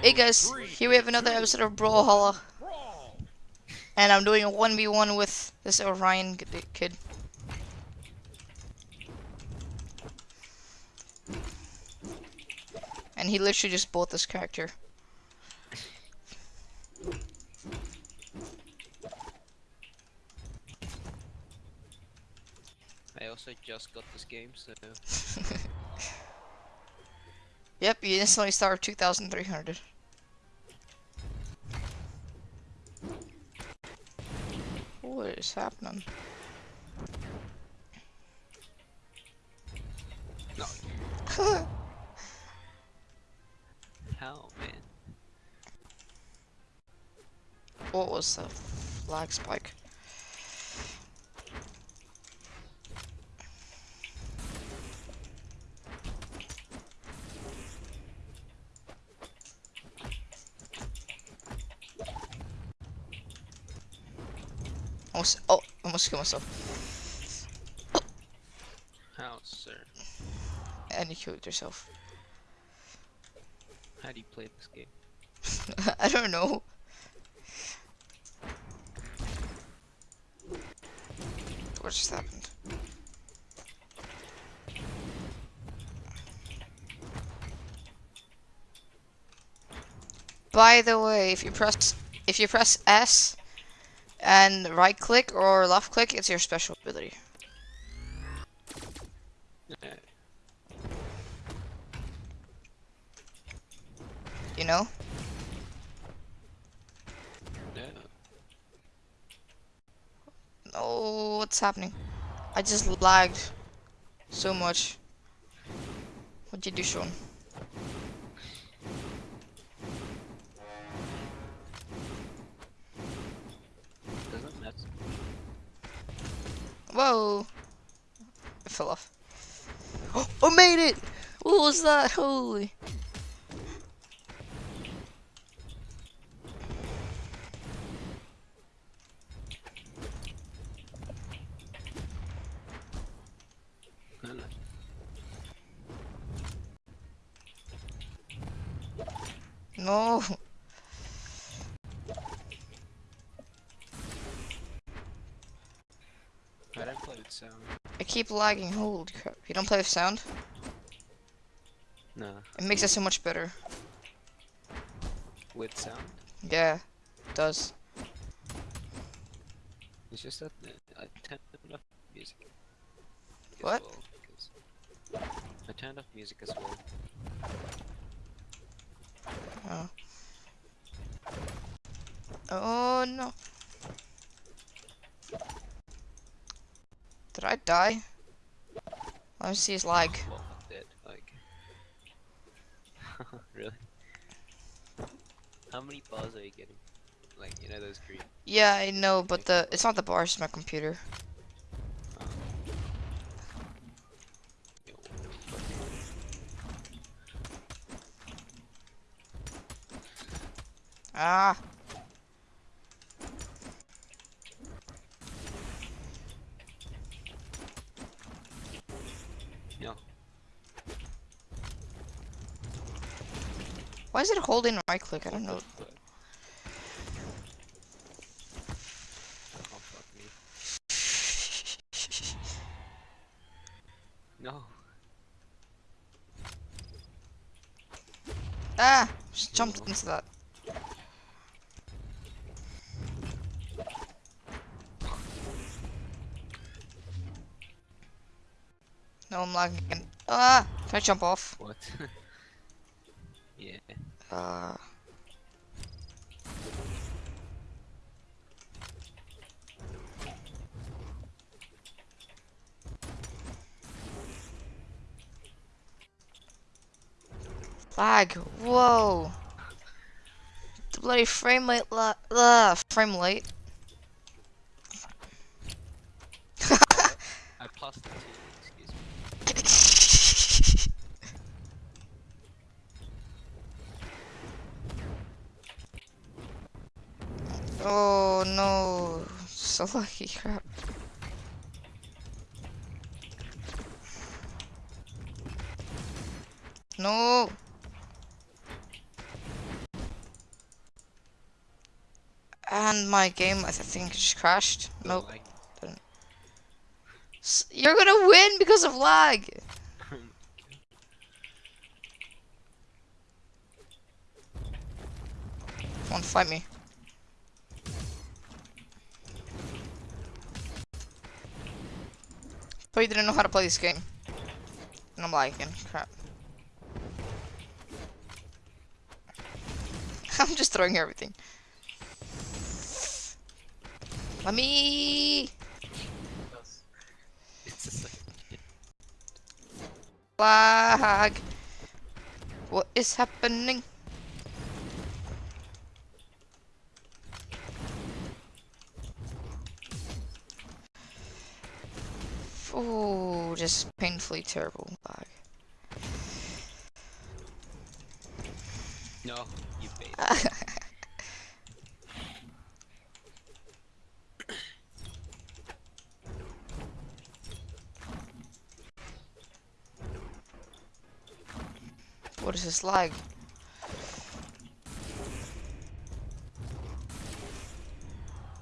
Hey guys, here we have another episode of Brawlhalla. And I'm doing a 1v1 with this Orion kid. And he literally just bought this character. I also just got this game, so Yep, you instantly start 2,300. What is happening? no. How, man? what was the flag spike? Almost, oh, almost killed myself. How, sir? And you killed yourself. How do you play this game? I don't know. What just happened? By the way, if you press if you press S and right click or left click, it's your special ability. You know? no. Oh, what's happening? I just lagged so much. What'd you do, Sean? Whoa! I fell off. Oh, I made it! What was that? Holy. No, I don't play with sound. I keep lagging. Holy crap. You don't play with sound? No. It makes it so much better. With sound? Yeah, it does. It's just that uh, I turned off music. What? well, I turned off music as well. Oh. Oh no. Did I die? Let me see his lag. Well, I'm dead. Like. really? How many bars are you getting? Like, you know those green. Yeah, I know, but the it's not the bars, it's my computer. Ah. No. Why is it holding right click? I don't know. Oh. No. Ah! Just jumped into that. No, I'm lagging again. Ah! Can I jump off? What? yeah. Uh. Lag. Whoa. The bloody frame rate. La uh, frame rate. I passed it to you, excuse me. oh no. So lucky crap. No. And my game, I think, just crashed. Nope. You're gonna win because of lag. Come on, fight me. Thought you didn't know how to play this game. And I'm lagging. Crap. I'm just throwing everything. Let me It's just like, lag. What is happening? Oh, just painfully terrible lag. no, you bait. what is this lag?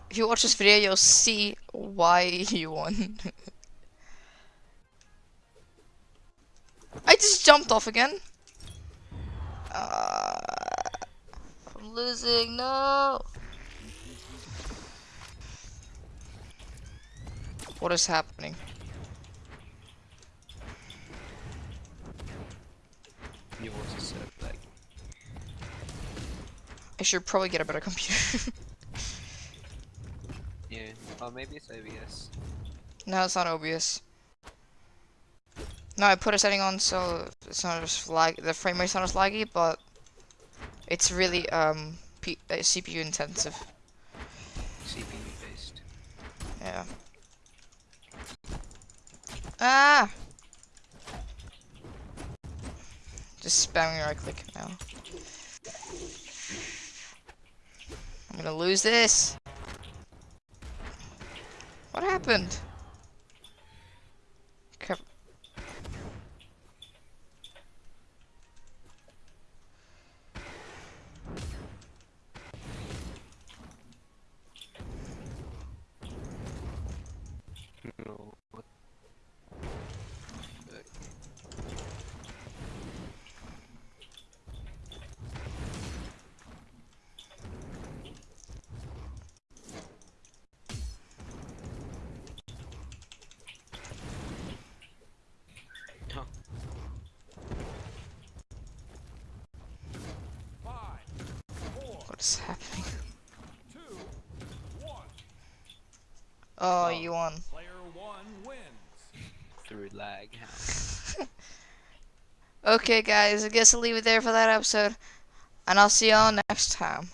If you watch this video, you'll see why you won. Off again. Uh, I'm losing. No. What is happening? Yours is set up like, I should probably get a better computer. yeah. Oh, maybe it's OBS. no, it's not OBS. No, I put a setting on so it's not as lag. The frame rate's not as laggy, but it's really um P uh, CPU intensive. CPU based. Yeah. Ah! Just spamming right click now. I'm gonna lose this. What happened? Crap. No. What? No. What is happening? Two, one. Oh, Oh. you won. Player one wins. Through lag. Okay, guys, I guess I'll leave it there for that episode. And I'll see y'all next time.